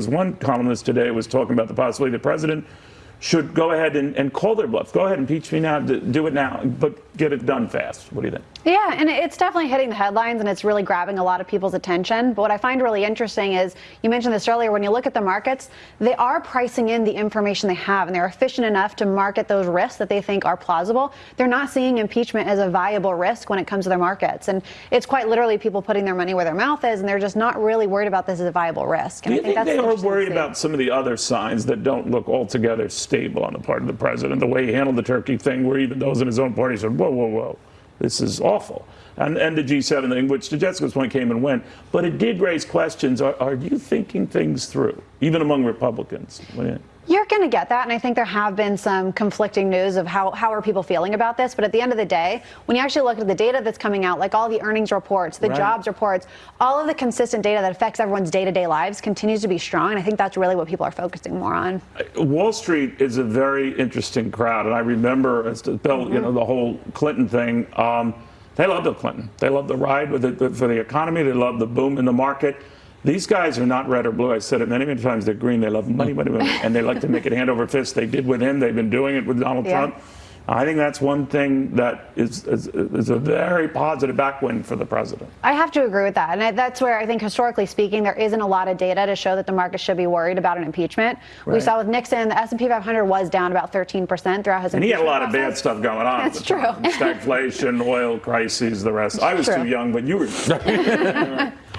was one columnist today was talking about the possibility the president should go ahead and, and call their bluff. Go ahead, and impeach me now, do it now, but get it done fast. What do you think? Yeah, and it's definitely hitting the headlines and it's really grabbing a lot of people's attention. But what I find really interesting is you mentioned this earlier when you look at the markets, they are pricing in the information they have and they're efficient enough to market those risks that they think are plausible. They're not seeing impeachment as a viable risk when it comes to their markets. And it's quite literally people putting their money where their mouth is and they're just not really worried about this as a viable risk. And do you I think, think they are worried about some of the other signs that don't look altogether stable on the part of the president. The way he handled the Turkey thing, where even those in his own party said, whoa, whoa, whoa, this is awful. And, and the G7 thing, which to Jessica's point came and went. But it did raise questions. Are, are you thinking things through, even among Republicans? You're going to get that, and I think there have been some conflicting news of how, how are people feeling about this. But at the end of the day, when you actually look at the data that's coming out, like all the earnings reports, the right. jobs reports, all of the consistent data that affects everyone's day-to-day lives continues to be strong, and I think that's really what people are focusing more on. Wall Street is a very interesting crowd, and I remember as to Bill, mm-hmm. you know, the whole Clinton thing. Um, they love Bill Clinton. They love the ride with the, for the economy. They love the boom in the market. These guys are not red or blue. I said it many, many times. They're green. They love money, money, money. and they like to make it hand over fist. They did with him. They've been doing it with Donald yeah. Trump. I think that's one thing that is, is, is, a very positive backwind for the president. I have to agree with that. And that's where I think, historically speaking, there isn't a lot of data to show that the market should be worried about an impeachment. Right. We saw with Nixon, the S&P 500 was down about 13% throughout his And he had a lot process. of bad stuff going on. That's true. Stagflation, oil crises, the rest. I was true. too young, but you were.